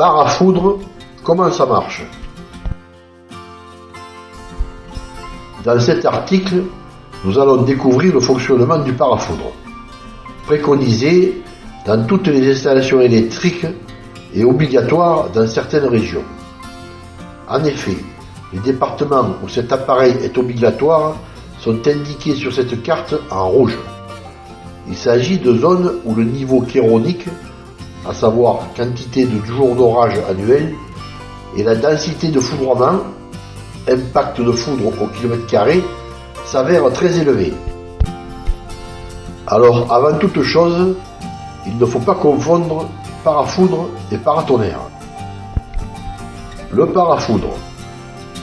Parafoudre, comment ça marche? Dans cet article, nous allons découvrir le fonctionnement du parafoudre, préconisé dans toutes les installations électriques et obligatoire dans certaines régions. En effet, les départements où cet appareil est obligatoire sont indiqués sur cette carte en rouge. Il s'agit de zones où le niveau chéronique, à savoir quantité de jours d'orage annuel, et la densité de foudroiement, impact de foudre au kilomètre carré, s'avèrent très élevés. Alors, avant toute chose, il ne faut pas confondre parafoudre et paratonnerre. Le parafoudre.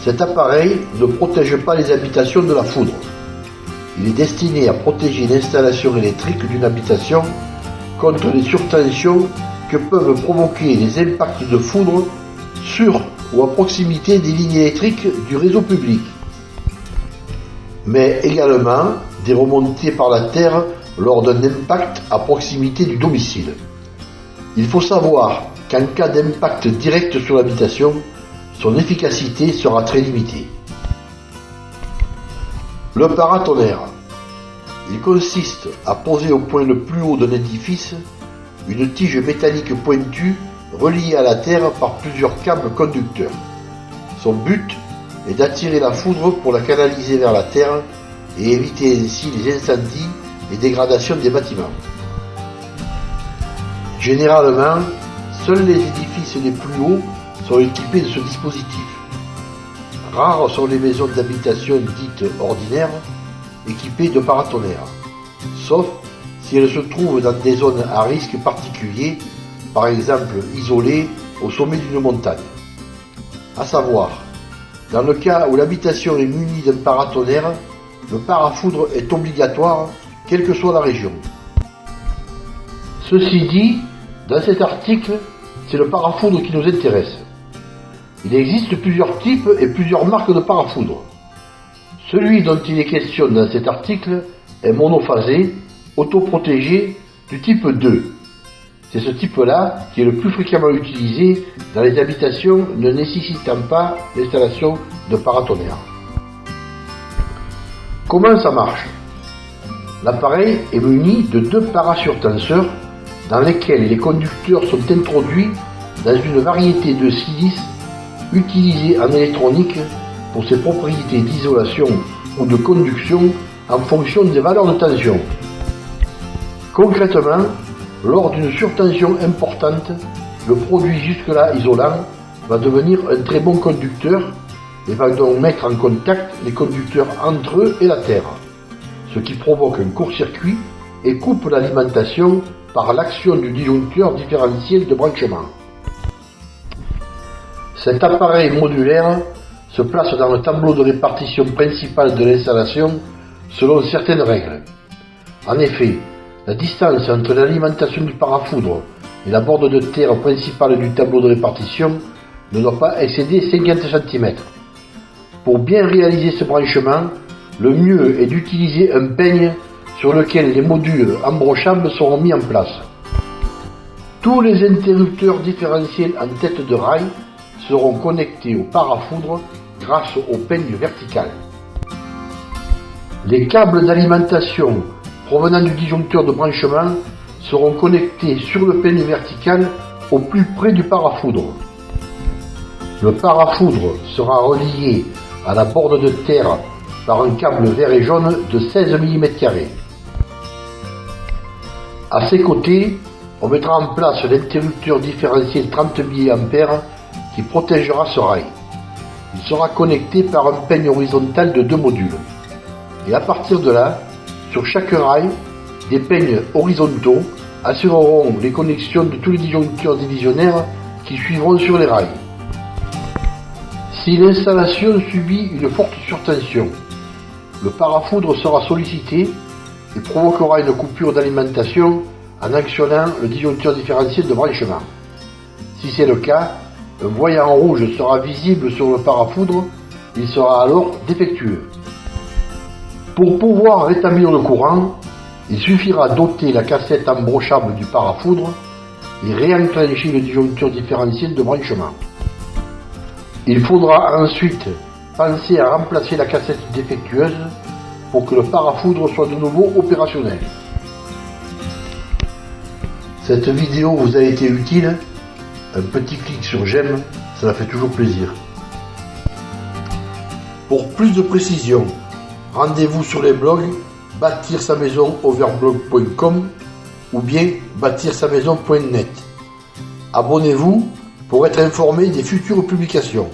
Cet appareil ne protège pas les habitations de la foudre. Il est destiné à protéger l'installation électrique d'une habitation contre les surtensions que peuvent provoquer les impacts de foudre sur ou à proximité des lignes électriques du réseau public, mais également des remontées par la terre lors d'un impact à proximité du domicile. Il faut savoir qu'en cas d'impact direct sur l'habitation, son efficacité sera très limitée. Le paratonnerre. Il consiste à poser au point le plus haut d'un édifice une tige métallique pointue reliée à la terre par plusieurs câbles conducteurs. Son but est d'attirer la foudre pour la canaliser vers la terre et éviter ainsi les incendies et dégradations des bâtiments. Généralement, seuls les édifices les plus hauts sont équipés de ce dispositif. Rares sont les maisons d'habitation dites ordinaires équipées de paratonnerres, sauf si elles se trouvent dans des zones à risque particulier, par exemple isolées au sommet d'une montagne. À savoir, dans le cas où l'habitation est munie d'un paratonnerre, le parafoudre est obligatoire, quelle que soit la région. Ceci dit, dans cet article, c'est le parafoudre qui nous intéresse. Il existe plusieurs types et plusieurs marques de parafoudre. Celui dont il est question dans cet article est monophasé, autoprotégé du type 2. C'est ce type-là qui est le plus fréquemment utilisé dans les habitations ne nécessitant pas l'installation de paratonnerres. Comment ça marche? L'appareil est muni de deux parasurtenseurs dans lesquels les conducteurs sont introduits dans une variété de silices utilisés en électronique pour ses propriétés d'isolation ou de conduction en fonction des valeurs de tension. Concrètement, lors d'une surtension importante, le produit jusque-là isolant va devenir un très bon conducteur et va donc mettre en contact les conducteurs entre eux et la Terre, ce qui provoque un court-circuit et coupe l'alimentation par l'action du disjoncteur différentiel de branchement. Cet appareil modulaire se place dans le tableau de répartition principal de l'installation selon certaines règles. En effet, la distance entre l'alimentation du parafoudre et la borde de terre principale du tableau de répartition ne doit pas excéder 50 cm. Pour bien réaliser ce branchement, le mieux est d'utiliser un peigne sur lequel les modules embrochables seront mis en place. Tous les interrupteurs différentiels en tête de rail seront connectés au parafoudre grâce au peigne vertical. Les câbles d'alimentation provenant du disjoncteur de branchement seront connectés sur le peigne vertical au plus près du parafoudre. Le parafoudre sera relié à la borde de terre par un câble vert et jaune de 16 mm. À ses côtés, on mettra en place l'interrupteur différentiel 30 mA qui protégera ce rail. Il sera connecté par un peigne horizontal de deux modules. Et à partir de là, sur chaque rail, des peignes horizontaux assureront les connexions de tous les disjoncteurs divisionnaires qui suivront sur les rails. Si l'installation subit une forte surtension, le parafoudre sera sollicité et provoquera une coupure d'alimentation en actionnant le disjoncteur différentiel de branchement. Si c'est le cas, un voyant rouge sera visible sur le parafoudre, il sera alors défectueux. Pour pouvoir rétablir le courant, il suffira d'ôter la cassette embrochable du parafoudre et réenclencher le disjoncteur différentiel de branchement. Il faudra ensuite penser à remplacer la cassette défectueuse pour que le parafoudre soit de nouveau opérationnel. Cette vidéo vous a été utile Un petit clic sur j'aime, ça fait toujours plaisir. Pour plus de précisions, rendez-vous sur les blogs bâtir sa maison overblog.com ou bien bâtir sa maison.net. Abonnez-vous pour être informé des futures publications.